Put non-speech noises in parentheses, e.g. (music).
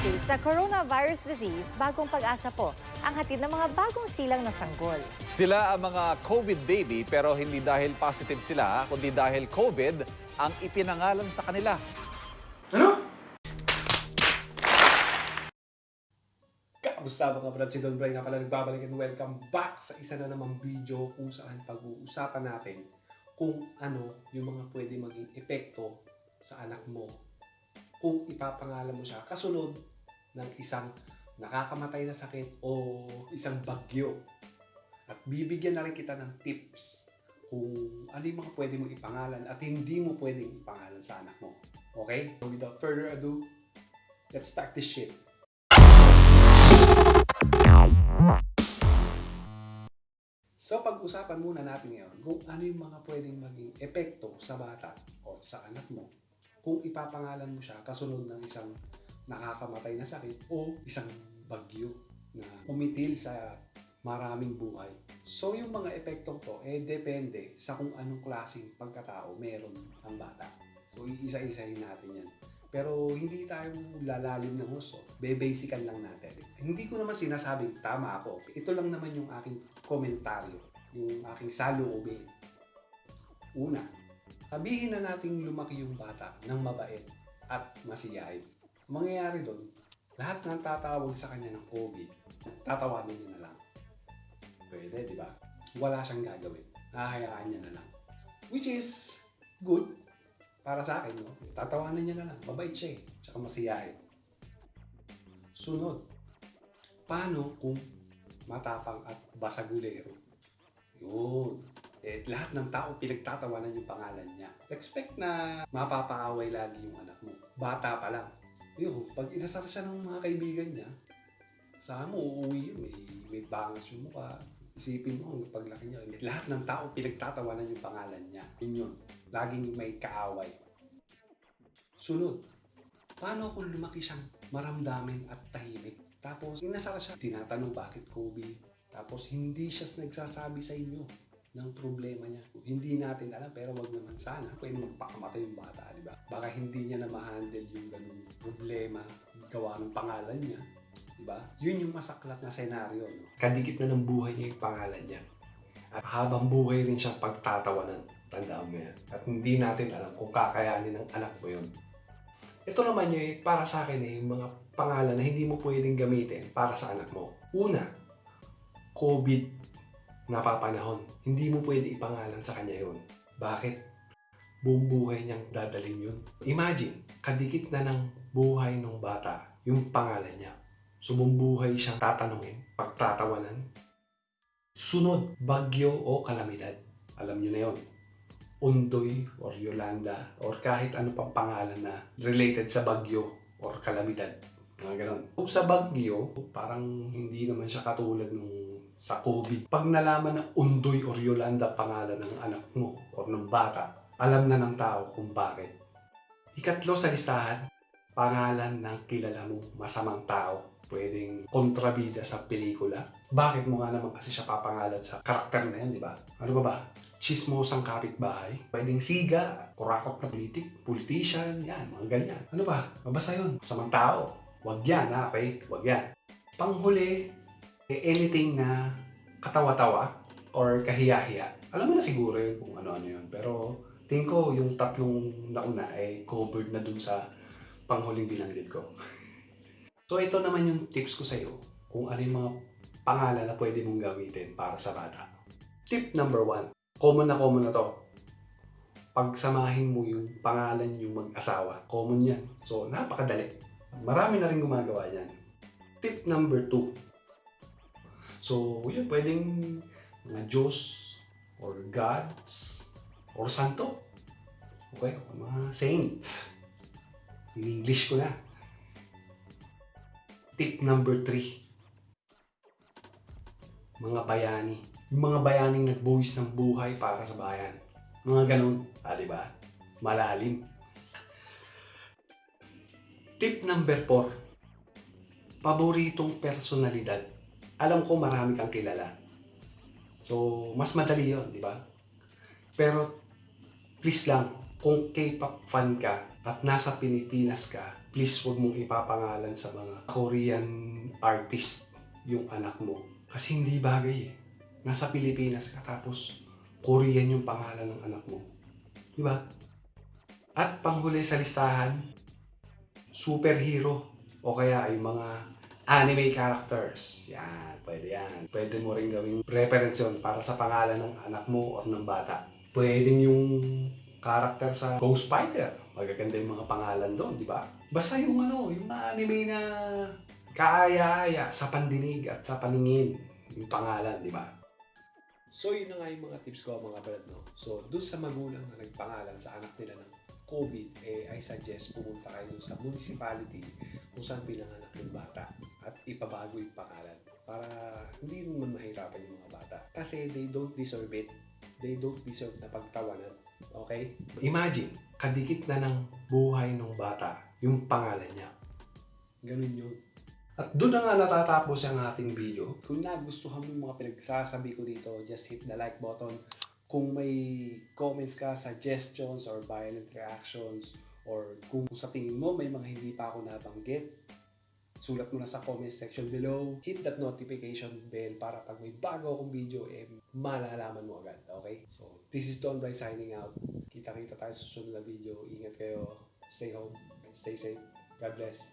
Base sa coronavirus disease, bagong pag-asa po ang hatid ng mga bagong silang na sanggol. Sila ang mga COVID baby pero hindi dahil positive sila, kundi dahil COVID ang ipinangalan sa kanila. Ano? Kamusta mga brad? Si Don Bray nga pala nagbabalik and welcome back sa isa na namang video kung saan pag-uusapan natin kung ano yung mga pwede maging epekto sa anak mo kung ipapangalan mo siya kasunod ng isang nakakamatay na sakit o isang bagyo. At bibigyan na rin kita ng tips kung ano yung mga pwede mong ipangalan at hindi mo pwedeng ipangalan sa anak mo. Okay? So without further ado, let's start this shit. So pag-usapan muna natin ngayon kung ano yung mga pwedeng maging epekto sa bata o sa anak mo kung ipapangalan mo siya kasunod ng isang nakakamatay na sakit o isang bagyo na umitil sa maraming buhay. So yung mga epektong to, eh depende sa kung anong klaseng pagkatao meron ang bata. So iisa-isahin natin yan. Pero hindi tayo lalalim ng gusto. Bebasican lang natin. Hindi ko naman sinasabing tama ako. Ito lang naman yung aking komentaryo. Yung aking saloobin. Una, sabihin na nating lumaki yung bata ng mabait at masiyahin. Ang mangyayari doon, lahat ng tatawag sa kanya ng COVID, tatawanin niya na lang. Pwede, di ba? Wala siyang gagawin. Hahayaan niya na lang. Which is good para sa akin, no? Tatawanan niya na lang. Mabait siya eh. Tsaka masiyahin. Sunod. Paano kung matapang at basagulero? Yun. Eh, lahat ng tao pinagtatawanan yung pangalan niya. Expect na mapapaaway lagi yung anak mo. Bata pa lang. Yun, pag inasar siya ng mga kaibigan niya, sa mo, uuwi yun. May, may bangas yung mukha. Isipin mo, ang paglaki niya. Lahat ng tao pinagtatawanan yung pangalan niya. Yun yun. Laging may kaaway. Sunod. Paano kung lumaki siyang maramdamin at tahimik? Tapos, inasar siya. Tinatanong bakit Kobe? Tapos, hindi siya nagsasabi sa inyo ng problema niya. Hindi natin alam, pero wag naman sana. Pwede magpakamatay yung bata, di ba? Baka hindi niya na ma-handle yung ganung problema gawa ng pangalan niya. Di ba? Yun yung masaklat na senaryo. No? Kadikit na ng buhay niya yung pangalan niya. At habang buhay rin siyang pagtatawanan. Tandaan mo yan. At hindi natin alam kung kakayanin ng anak mo yun. Ito naman yung eh, para sa akin eh, yung mga pangalan na hindi mo pwedeng gamitin para sa anak mo. Una, COVID napapanahon. Hindi mo pwede ipangalan sa kanya yun. Bakit? Buong buhay niyang dadalhin yun. Imagine, kadikit na ng buhay ng bata yung pangalan niya. So buong buhay siyang tatanungin, pagtatawanan. Sunod, bagyo o kalamidad. Alam niyo na yon. Undoy or Yolanda or kahit ano pang pangalan na related sa bagyo or kalamidad. Mga ganon. Kung sa bagyo, parang hindi naman siya katulad nung sa COVID. Pag nalaman ng Undoy or Yolanda pangalan ng anak mo or ng bata, alam na ng tao kung bakit. Ikatlo sa listahan, pangalan ng kilala mo masamang tao. Pwedeng kontrabida sa pelikula. Bakit mo nga naman kasi siya papangalan sa karakter na yan, di ba? Ano ba ba? Chismosang kapitbahay. Pwedeng siga, kurakot na politik, politician, yan, mga ganyan. Ano ba? Mabasa yun. Masamang tao. Wag yan, ha? Okay? Wag yan. Panghuli, anything na katawa-tawa or kahiya-hiya. Alam mo na siguro yun kung ano-ano yun. Pero tingin ko yung tatlong nauna ay covered na dun sa panghuling binanggit ko. (laughs) so ito naman yung tips ko sa'yo kung ano yung mga pangalan na pwede mong gamitin para sa bata. Tip number one. Common na common na to. Pagsamahin mo yung pangalan yung mag-asawa. Common yan. So, napakadali. Marami na rin gumagawa yan. Tip number two. So, yun, pwedeng mga Diyos or gods or santo. Okay? Mga saints. In English ko na. Tip number three. Mga bayani. Yung mga bayaning nagbuwis ng buhay para sa bayan. Mga ganun. Ah, di ba? Malalim. Tip number four. Paboritong personalidad alam ko marami kang kilala. So, mas madali yon di ba? Pero, please lang, kung K-pop fan ka at nasa Pilipinas ka, please huwag mong ipapangalan sa mga Korean artist yung anak mo. Kasi hindi bagay eh. Nasa Pilipinas ka tapos Korean yung pangalan ng anak mo. Di ba? At panghuli sa listahan, superhero o kaya yung mga anime characters. Yan, pwede yan. Pwede mo rin gawing reference yun para sa pangalan ng anak mo o ng bata. Pwedeng yung character sa Ghost Spider. Magaganda yung mga pangalan doon, di ba? Basta yung ano, yung anime na kaaya-aya sa pandinig at sa paningin yung pangalan, di ba? So yun na nga yung mga tips ko mga brad no. So dun sa magulang na nagpangalan sa anak nila ng COVID, eh I suggest pumunta kayo sa municipality kung saan pinanganak yung bata at ipabago yung pangalan para hindi naman mahirapan yung mga bata. Kasi they don't deserve it. They don't deserve na pagtawanan. Okay? Imagine, kadikit na ng buhay ng bata yung pangalan niya. Ganun yun. At doon na nga natatapos ang ating video. Kung nagustuhan mo yung mga pinagsasabi ko dito, just hit the like button. Kung may comments ka, suggestions, or violent reactions, or kung sa tingin mo may mga hindi pa ako nabanggit, sulat mo na sa comment section below. Hit that notification bell para pag may bago akong video, eh, malalaman mo agad. Okay? So, this is Don Bry signing out. Kita-kita tayo sa susunod na video. Ingat kayo. Stay home. Stay safe. God bless.